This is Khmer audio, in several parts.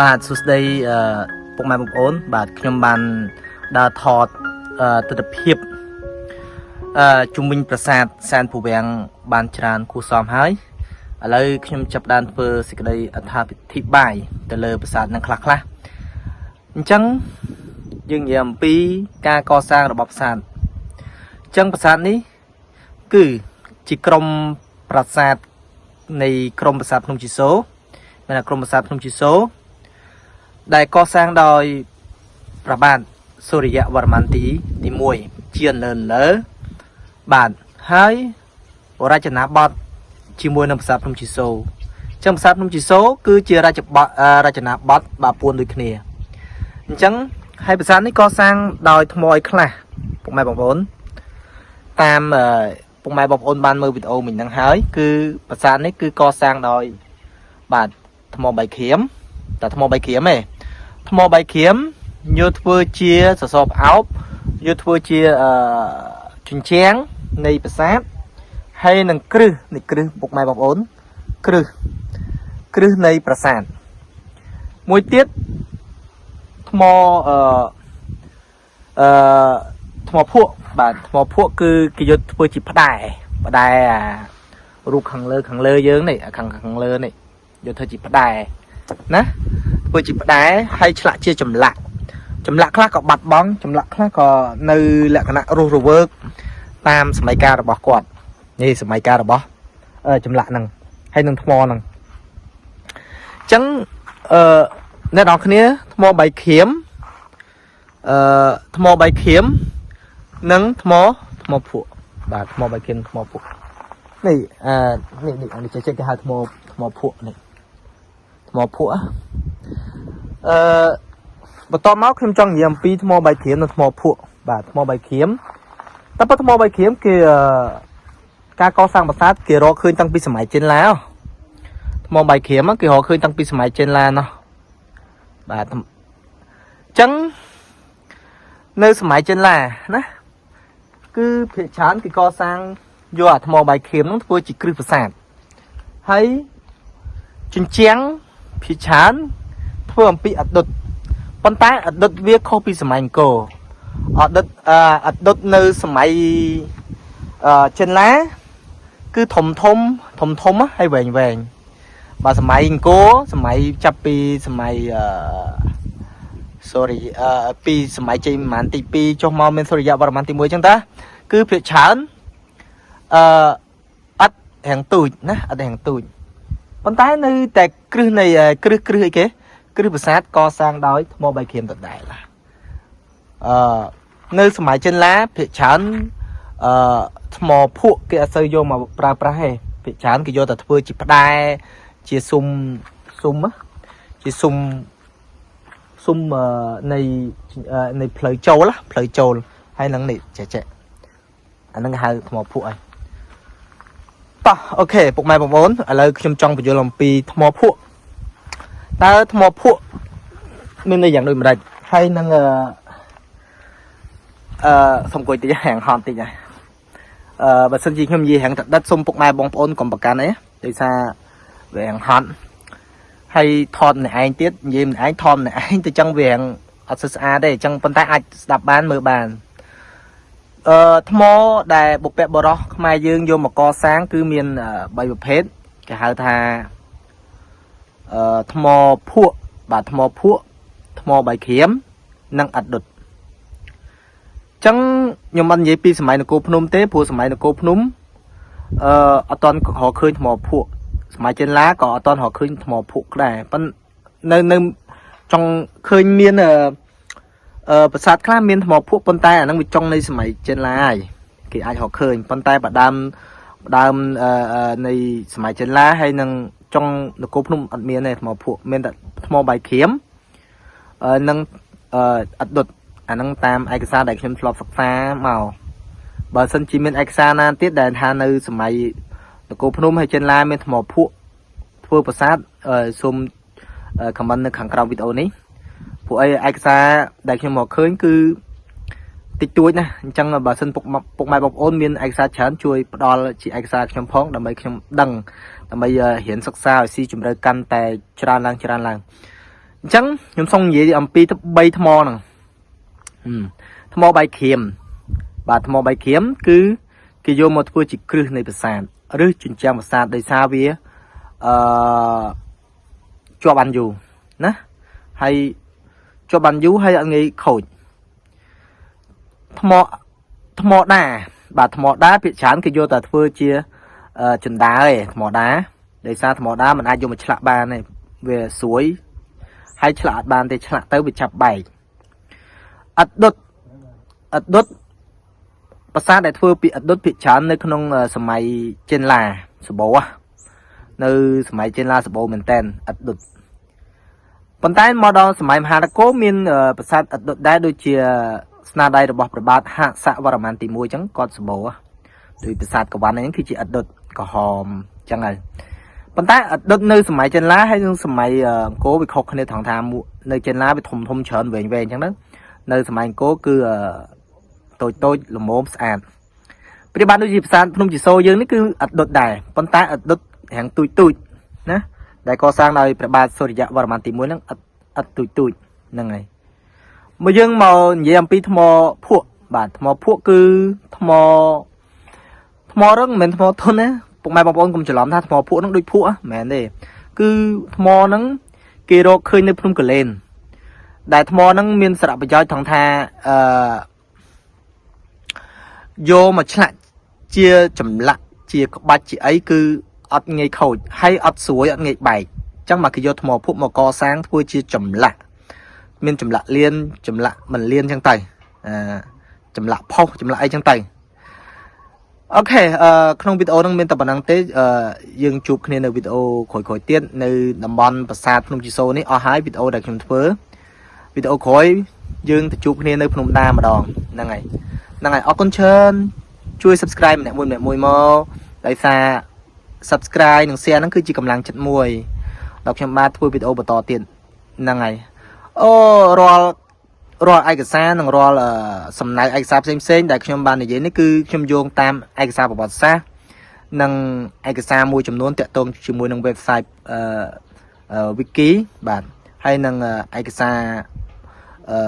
បាទសួស្តីអឺពុកម៉ែបងប្អូន បាទខ្ញុំបានដើរថតអឺទស្សនភាពអឺជុំវិញប្រាសាទសែនពវាំងបានច្រើនគួរសមហើយឥឡូវខ្ញុំចាប់ដើមធ្វើសេចក្តីអត្ថាធិប្បាយទៅលើប្រាសាទនឹងខ្លះខ្លះអញ្ចឹងយើងនិយាយអំពីការកសាងរបស់ប្រាសាទអញ្ចឹងប្រាសាទនេះ គឺជាក្រុមប្រាសាទនៃក្រុមប្រាសាទភ្នំជីសូមានតែក្រុមប្រាសាទភ្នំជីសូ ដែលកសាងដោយព្រះបាទសូរិយវរ្ម័នទីទី1ជានៅលើបាទហើយរចនាបថជាមួយនឹងប្រាសាទភ្នំជីសូអញ្ចឹងប្រាសាទភ្នំជីសូគឺជារចបថរចនាបថបាពួនដូចគ្នាអញ្ចឹងហើយប្រាសាទនេះកសាងដោយថ្មឲ្យខ្លះពុកម៉ែបងប្អូនតាមពុកម៉ែបងប្អូនបានមើលវីដេអូមិញហ្នឹងហើយគឺប្រាសាទនេះគឺកសាងដោយបាទថ្មបៃក្រៀមតែថ្មបៃក្រៀមទេ ថ្មបៃក្រៀមយកធ្វើជាសសរផ្អោបយកធ្វើជាអឺជញ្ជាំងនៃប្រាសាទហើយនឹងគ្រឹះនៃគ្រឹះពុកម៉ែបងប្អូនគ្រឹះគ្រឹះនៃប្រាសាទមួយទៀតថ្មអឺអឺថ្មភក់បាទថ្មភក់គឺគេយកធ្វើជាផ្ដែផ្ដែអារូបខាងលើខាងលើយើងនេះខាងខាងលើនេះយកធ្វើជាផ្ដែណា ធ្វើជាផ្ដែហើយឆ្លាក់ជាចម្លាក់ចម្លាក់ខ្លះក៏បាត់បង់ចម្លាក់ខ្លះក៏នៅលក្ខណៈរស់រវើកតាមសម័យកាលរបស់គាត់នេះសម័យកាលរបស់ចម្លាក់ហ្នឹងហើយនឹងថ្មហ្នឹងអញ្ចឹងអឺអ្នកនរគ្នាថ្មបៃក្រៀមអឺថ្មបៃក្រៀមនិងថ្មថ្មភក់បាទថ្មបៃក្រៀមថ្មភក់នេះអឺនេះនេះនេះចេះគេហៅថ្មថ្មភក់នេះថ្មភក់ អឺបន្តមកខ្ញុំចង់និយាយអំពីថ្មបៃក្រៀមនិងថ្មភក់បាទថ្មបៃក្រៀមតែប៉ុតថ្មបៃក្រៀមគេការកសាងប្រាសាទគេរកឃើញតាំងពីសម័យចិនឡាថ្មបៃក្រៀមគេរកឃើញតាំងពីសម័យចិនឡាណោះបាទអញ្ចឹងនៅសម័យចិនឡាណាគឺភាគច្រើនគេកសាងយកអាថ្មបៃក្រៀមនោះធ្វើជាគ្រឹះប្រាសាទហើយជញ្ជាំងភាគច្រើន ធ្វើអំពីអដុតប៉ុន្តែអដុតវាខុសពីសម័យអង្គរអដុតអដុតនៅសម័យអឺចិនឡាគឺធំធំធំធំហើយវែងវែងបើសម័យអង្គរសម័យចាប់ពីសម័យអឺ sorry អឺពីសម័យជ័យប្រហែលទី2ចុះមកមានសូរិយវរ្ម័នទី1អញ្ចឹងតាគឺភាគច្រើនអឺអត់រាំងទូចណាអត់រាំងទូចប៉ុន្តែនៅតែគ្រឹះនៃគ្រឹះគ្រឹះអីគេ គ្រឹះប្រាសាទកសាងដោយថ្មបៃក្រៀមដដែលអឺនៅសម័យចិនឡាភាគច្រើនអឺថ្មភក់គេអត់សូវយកមកប្រើប្រាស់ទេភាគច្រើនគេយកតែធ្វើជាផ្ដែជាស៊ុំស៊ុំជាស៊ុំស៊ុំនៃនៃផ្លូវចូលផ្លូវចូលហើយនឹងនេះចេះចេះអានឹងហៅថ្មភក់ហើយតោះអូខេពុកម៉ែបងប្អូនឥឡូវខ្ញុំចង់បញ្យល់អំពីថ្មភក់ តើថ្មភក់មានន័យយ៉ាងដូចម្ដេចហើយនឹងអឺអឺសុំគួយតិចហាងហត់តិចហើយអឺបើសិនជាខ្ញុំនិយាយហាងតដិតសុំពុកម៉ែបងប្អូនកុំប្រកាន់អីដោយសារវាហាងហត់ហើយថតម្នាក់ឯងទៀតនិយាយម្នាក់ឯងថតម្នាក់ឯងទៅចឹងវាហាងអត់ស្អាតទេអញ្ចឹងប៉ុន្តែអាចស្ដាប់បានមើលបានអឺថ្មដែលបុព្វបុរសខ្មែរយើងយកមកកសាង គឺមាន3ប្រភេទគេហៅថា អឺថ្មភក់បាទថ្មភក់ថ្មបៃក្រៀមនិងអដុតចឹងខ្ញុំមិននិយាយពីសម័យនគរភ្នំទេព្រោះសម័យនគរភ្នំអឺអត់តន់រកឃើញថ្មភក់សម័យចិនឡាក៏អត់តន់រកឃើញថ្មភក់ដែរប៉ុន្តែនៅនៅចង់ឃើញមានអឺអឺប្រាសាទខ្លះមានថ្មភក់ប៉ុន្តែអាហ្នឹងវាចុងនៃសម័យចិនឡាហើយគេអាចរកឃើញប៉ុន្តែបដើមដើមអឺនៃសម័យចិនឡាហើយនឹង ចុងនគរភ្នំអត់មានទេថ្មភក់មានតែថ្មបៃក្រៀមអឺនឹងអឺអត់ដុតអាហ្នឹងតាមឯកសារដែលខ្ញុំធ្លាប់សិក្សាមកបើសិនជាមានឯកសារណាទៀតដែលថានៅសម័យនគរភ្នំហើយចិនឡាមានថ្មភក់ធ្វើប្រាសាទសូមខមមិននៅខាងក្រោមវីដេអូនេះពួកអីឯកសារដែលខ្ញុំមកឃើញគឺតិចតួចណាអញ្ចឹងបើសិនពុកពុកម៉ែបងប្អូនមានឯកសារច្រើនជួយផ្ដល់ជាឯកសារខ្ញុំផងដើម្បីខ្ញុំដឹង ដើម្បីរៀនសិក្សាឲ្យស៊ីជម្រៅកាន់តែច្រើនឡើងច្រើនឡើងអអញ្ចឹងខ្ញុំសូមនិយាយអំពី3ថ្មហ្នឹងហឹមថ្មបៃក្រៀមបាទថ្មបៃក្រៀមគឺគេយកមកធ្វើជាគ្រឹះនៃប្រាសាទឬជញ្ជាំងប្រាសាទដោយសារវាអឺជាប់បានយូរណាហើយជាប់បានយូរហើយអត់ងាយខូចថ្មថ្មដាបាទថ្មដាភាគច្រើនគេយកតែធ្វើជា ចិន្តាឯងថ្មដាដោយសារថ្មដាมันអាចយកមកឆ្លាក់បានទេវាស្រួយហើយឆ្លាក់អត់បានទេឆ្លាក់ទៅវាចាប់បែកអត់ដុតអត់ដុតប្រាសាទដែលធ្វើពីអត់ដុតភាគច្រើននៅក្នុងសម័យចិនឡាសបោនៅសម័យចិនឡាសបោមែនតែនអត់ដុតប៉ុន្តែមកដល់សម័យមហានគរមានប្រាសាទអត់ដុតដែរដូចជាស្នាដៃរបស់ព្រះបាទហសវរ្ម័នទី1អញ្ចឹងគាត់សបោដោយប្រាសាទកវ៉ាន់ហ្នឹងគឺជាអត់ដុត ក្រហមអញ្ចឹងហើយប៉ុន្តែអតីតនៅសម័យចិនឡាហើយនឹងសម័យអង្គរវាខុសគ្នាត្រង់ថានៅចិនឡាវាធំធំច្រើនវែងវែងអញ្ចឹងទៅនៅសម័យអង្គរគឺតូចតូចល្មមស្អាតព្រាបបានដូចជាប្រាសាទភ្នំជីសូរយើងនេះគឺអតីតដែរប៉ុន្តែអតីតរាងទូចទូចណាដែលកសាងដោយព្រះបាទសូរ្យវរ្ម័នទី1ហ្នឹងអត់អត់ទូចទូចហ្នឹងហើយមកយើងមកនិយាយអំពីថ្មភក់បាទថ្មភក់គឺថ្មថ្មរឹងមិនមែនថ្មធន់ណា ពុកម៉ែបងប្អូនកុំច្រឡំថាថ្មភក់ហ្នឹងដូចភក់ហ្នឹងមិនមែនទេគឺថ្មហ្នឹងគេរកឃើញនៅភ្នំកលែនដែលថ្មហ្នឹងមានសារៈប្រយោជន៍ថងថាអឺយកមកឆ្លាក់ជាចម្លាក់ជាក្បាច់ជាអីគឺអត់ងាយខូចហើយអត់ស្រួយអត់ងាយបែកអញ្ចឹងមកគេយកថ្មភក់មកកសាងធ្វើជាចម្លាក់មានចម្លាក់លៀនចម្លាក់មិនលៀនអញ្ចឹងទៅអឺចម្លាក់ផុសចម្លាក់អីអញ្ចឹងទៅ អូខេអឺក្នុងវីដេអូហ្នឹងមានតែប៉ុណ្្នឹងទេអឺយើងជួបគ្នានៅវីដេអូក្រោយៗទៀតនៅតំបន់ប្រាសាទភ្នំជីសូរនេះអស់ហើយវីដេអូដែលខ្ញុំធ្វើវីដេអូក្រោយយើងទៅជួបគ្នានៅភ្នំដាម្ដងហ្នឹងហើយហ្នឹងហើយអរគុណច្រើនជួយ subscribe ម្នាក់មួយម្នាក់មួយមកដោយសារ subscribe និង share ហ្នឹងគឺជាកម្លាំងចិត្តមួយដល់ខ្ញុំបាទធ្វើវីដេអូបន្តទៀតហ្នឹងហើយអូរាល់ រាល់ឯកសារនិងរាល់សំណៅឯកសារផ្សេងផ្សេងដែលខ្ញុំបាននិយាយនេះគឺខ្ញុំយោងតាមឯកសារប្រវត្តិសាស្ត្រនិងឯកសារមួយចំនួនតាក់ទងជាមួយនឹង website អឺ wiki បាទហើយនឹងឯកសារអឺ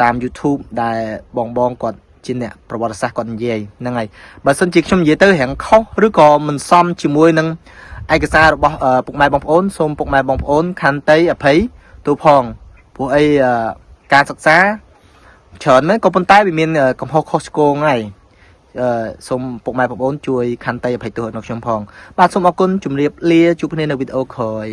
តាម YouTube ដែលបងបងគាត់ជាអ្នកប្រវត្តិសាស្ត្រគាត់និយាយហ្នឹងហើយបើសិនជាខ្ញុំនិយាយទៅរាងខុសឬក៏មិនសមជាមួយនឹងឯកសាររបស់ពុកម៉ែបងប្អូនសូមពុកម៉ែបងប្អូនខន្តីអភ័យទូផងព្រោះអីអឺ ការសិក្សាច្រើនមែនក៏ប៉ុន្តែវាមានកំហុសខុសឆ្គងហើយអឺសូមពុកម៉ែបងប្អូនជួយខន្តីអភ័យទោសដល់ខ្ញុំផង បាទសូមអរគុណជម្រាបលាជួបគ្នានៅវីដេអូក្រោយ